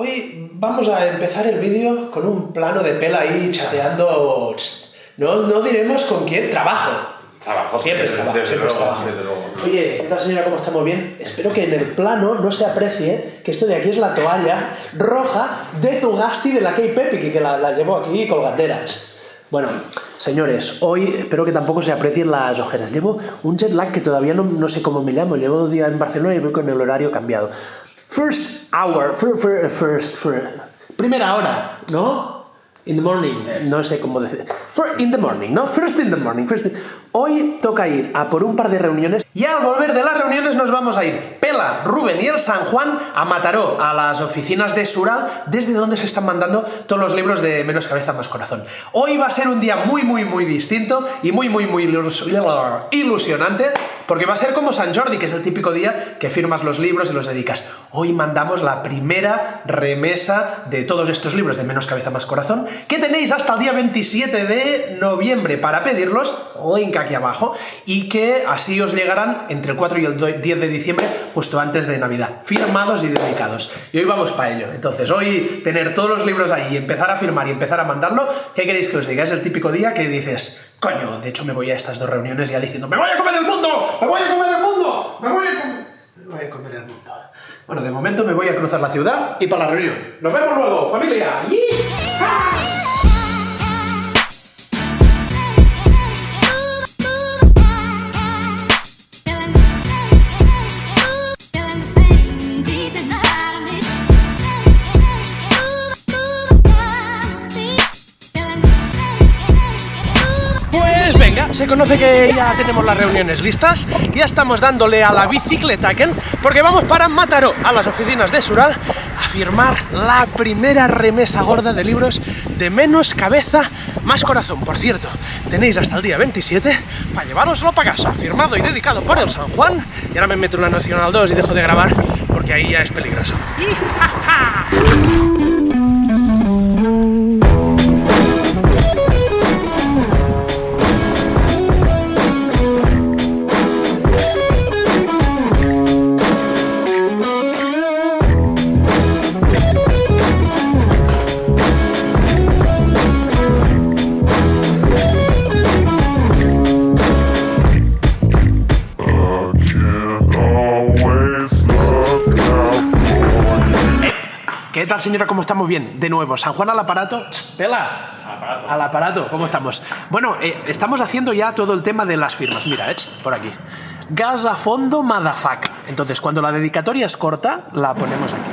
Hoy vamos a empezar el vídeo con un plano de pela ahí chateando. No, no diremos con quién, trabajo. Trabajo. Siempre es trabajo, desde siempre es luego, trabajo. desde luego. Oye, ¿qué tal señora? ¿Cómo estamos bien? Espero que en el plano no se aprecie que esto de aquí es la toalla roja de Zugasti de la K-Pepic y que la, la llevo aquí colgandera. Bueno, señores, hoy espero que tampoco se aprecien las ojeras. Llevo un jet lag que todavía no, no sé cómo me llamo. Llevo dos días en Barcelona y voy con el horario cambiado. First hour, fir- fir- first, fir- primera hora, ¿no? In the morning, no sé cómo decir. In the morning, ¿no? First in the morning. First in- Hoy toca ir a por un par de reuniones y al volver de las reuniones nos vamos a ir Pela, Rubén y el San Juan a Mataró, a las oficinas de Sural, desde donde se están mandando todos los libros de Menos Cabeza Más Corazón. Hoy va a ser un día muy, muy, muy distinto y muy, muy, muy ilus- ilusionante porque va a ser como San Jordi, que es el típico día que firmas los libros y los dedicas. Hoy mandamos la primera remesa de todos estos libros de Menos Cabeza Más Corazón, que tenéis hasta el día 27 de noviembre para pedirlos, link aquí abajo, y que así os llegarán entre el 4 y el do- 10 de diciembre, justo antes de Navidad, firmados y dedicados. Y hoy vamos para ello. Entonces, hoy tener todos los libros ahí, empezar a firmar y empezar a mandarlo, ¿qué queréis que os diga? Es el típico día que dices, coño, de hecho me voy a estas dos reuniones ya diciendo, ¡me voy a comer el mundo! ¡Me voy a comer el mundo! ¡Me voy a comer! Me voy a comer el mundo. Bueno, de momento me voy a cruzar la ciudad y para la reunión. ¡Nos vemos luego, familia! Pues se conoce que ya tenemos las reuniones listas, ya estamos dándole a la bicicleta, Ken, porque vamos para Mataró, a las oficinas de Sural, a firmar la primera remesa gorda de libros de menos cabeza, más corazón. Por cierto, tenéis hasta el día 27 para llevároslo para casa, firmado y dedicado por el San Juan, y ahora me meto en la Nacional 2 y dejo de grabar porque ahí ya es peligroso. tal, señora? ¿Cómo estamos? Bien. De nuevo, San Juan al aparato. Pela. Al aparato. Al aparato. ¿Cómo estamos? Bueno, eh, estamos haciendo ya todo el tema de las firmas. Mira, eh, por aquí. Gas a fondo, motherfucker. Entonces, cuando la dedicatoria es corta, la ponemos aquí.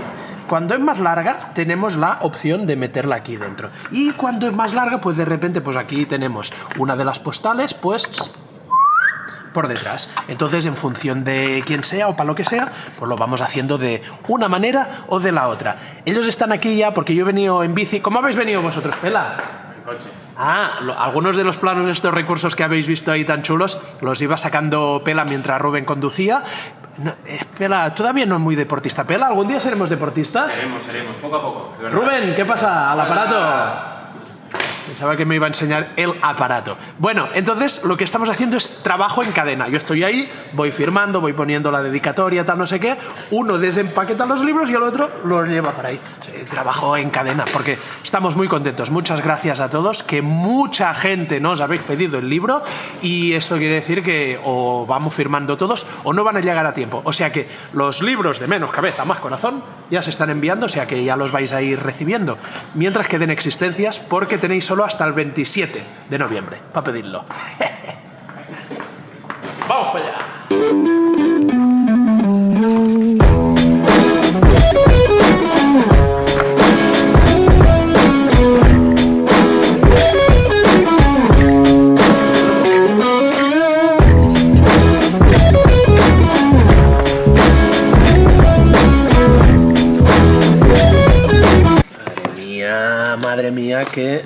Cuando es más larga, tenemos la opción de meterla aquí dentro. Y cuando es más larga, pues de repente, pues aquí tenemos una de las postales, pues por detrás. Entonces, en función de quién sea o para lo que sea, pues lo vamos haciendo de una manera o de la otra. Ellos están aquí ya porque yo he venido en bici. ¿Cómo habéis venido vosotros, Pela? En coche. Ah, lo- algunos de los planos de estos recursos que habéis visto ahí tan chulos los iba sacando Pela mientras Rubén conducía. No, eh, Pela, todavía no es muy deportista. Pela, ¿algún día seremos deportistas? Seremos, seremos, poco a poco. Rubén, ¿qué pasa? ¿Al aparato? Pensaba que me iba a enseñar el aparato. Bueno, entonces lo que estamos haciendo es trabajo en cadena. Yo estoy ahí, voy firmando, voy poniendo la dedicatoria, tal, no sé qué. Uno desempaqueta los libros y el otro los lleva para ahí. Trabajo en cadena, porque estamos muy contentos. Muchas gracias a todos, que mucha gente nos habéis pedido el libro y esto quiere decir que o vamos firmando todos o no van a llegar a tiempo. O sea que los libros de menos cabeza, más corazón, ya se están enviando, o sea que ya los vais a ir recibiendo. Mientras queden existencias, porque tenéis solo hasta el 27 de noviembre para pedirlo. ¡Vamos para allá! Madre mía, que...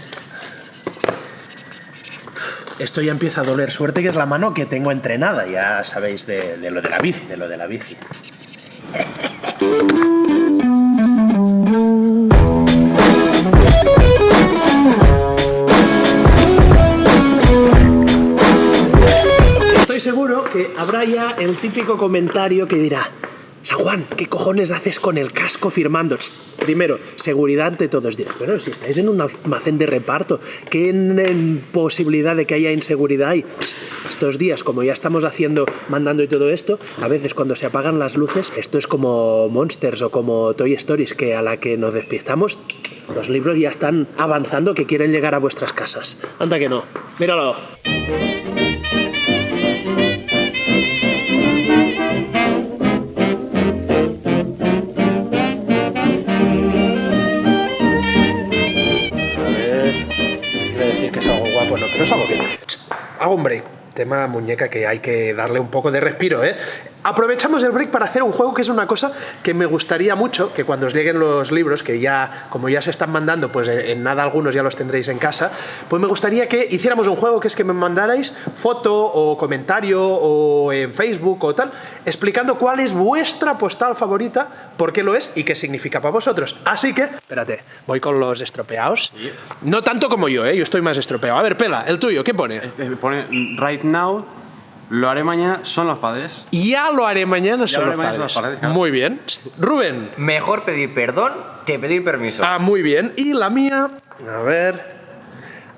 Esto ya empieza a doler. Suerte que es la mano que tengo entrenada. Ya sabéis de, lo de la bici, de lo de la bici. Estoy seguro que habrá ya el típico comentario que dirá San Juan, ¿qué cojones haces con el casco firmando? Primero, seguridad ante todos. Dirás, bueno, si estáis en un almacén de reparto, ¿qué posibilidad de que haya inseguridad hay? Estos días, como ya estamos haciendo, mandando y todo esto, a veces cuando se apagan las luces, esto es como Monsters o como Toy Stories, que a la que nos despistamos, los libros ya están avanzando que quieren llegar a vuestras casas. Anda que no. Míralo. Break. Tema muñeca que hay que darle un poco de respiro, ¿eh? Aprovechamos el break para hacer un juego que es una cosa que me gustaría mucho, que cuando os lleguen los libros, que ya, como ya se están mandando, pues en nada algunos ya los tendréis en casa, pues me gustaría que hiciéramos un juego que es que me mandarais foto o comentario o en Facebook o tal, explicando cuál es vuestra postal favorita, por qué lo es y qué significa para vosotros. Así que, espérate, voy con los estropeados. No tanto como yo, ¿eh? Yo estoy más estropeado. A ver, Pela, el tuyo, ¿qué pone? Este pone right now, lo haré mañana, son los padres. Ya lo haré mañana, son lo los mañana, padres. son los padres, claro. Muy bien. Rubén. Mejor pedir perdón que pedir permiso. Ah, muy bien. Y la mía, a ver.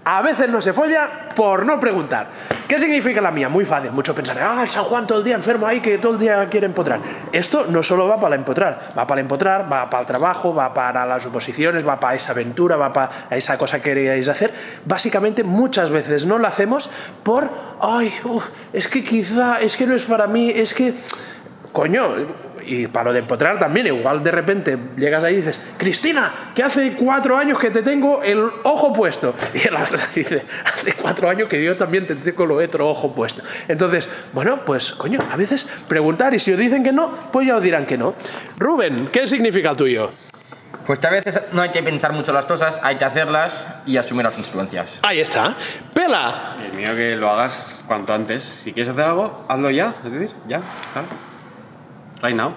A veces no se folla por no preguntar. ¿Qué significa la mía? Muy fácil. Mucho pensar, ah, el San Juan todo el día enfermo ahí que todo el día quiere empotrar. Esto no solo va para empotrar, va para empotrar, va para el trabajo, va para las oposiciones, va para esa aventura, va para esa cosa que queríais hacer. Básicamente, muchas veces no lo hacemos por, ay, es que quizá, es que no es para mí, es que, coño, y para lo de empotrar también, igual de repente llegas ahí y dices, Cristina, que hace cuatro años que te tengo el ojo puesto. Y la otra dice, hace cuatro años que yo también te tengo el otro ojo puesto. Entonces, bueno, pues coño, a veces preguntar y si os dicen que no, pues ya os dirán que no. Rubén, ¿qué significa el tuyo? Pues que a veces no hay que pensar mucho las cosas, hay que hacerlas y asumir las consecuencias. Ahí está. Pela. El mío que lo hagas cuanto antes. Si quieres hacer algo, hazlo ya. Es decir, ya, claro. Right now.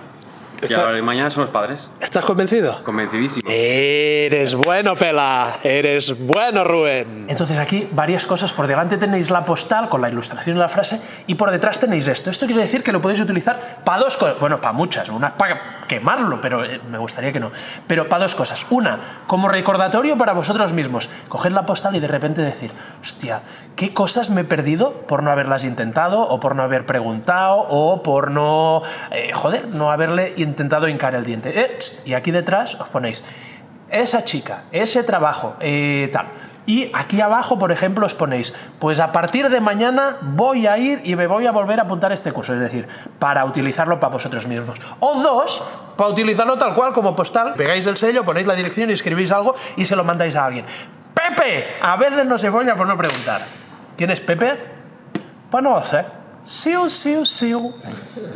Que Está- haré mañana son los padres. ¿Estás convencido? Convencidísimo. Eres bueno, Pela. Eres bueno, Rubén. Entonces aquí varias cosas. Por delante tenéis la postal con la ilustración de la frase y por detrás tenéis esto. Esto quiere decir que lo podéis utilizar para dos cosas. Bueno, para muchas. Una para quemarlo, pero eh, me gustaría que no. Pero para dos cosas. Una, como recordatorio para vosotros mismos. Coger la postal y de repente decir, hostia, ¿qué cosas me he perdido por no haberlas intentado o por no haber preguntado o por no, eh, joder, no haberle intentado hincar el diente? Eh, y aquí detrás os ponéis esa chica, ese trabajo, eh, tal. Y aquí abajo, por ejemplo, os ponéis, pues a partir de mañana voy a ir y me voy a volver a apuntar este curso, es decir, para utilizarlo para vosotros mismos. O dos, para utilizarlo tal cual como postal, pegáis el sello, ponéis la dirección y escribís algo y se lo mandáis a alguien. Pepe, a veces no se folla por no preguntar. ¿Quién es Pepe? Pues no lo sé. Siu, siu, siu.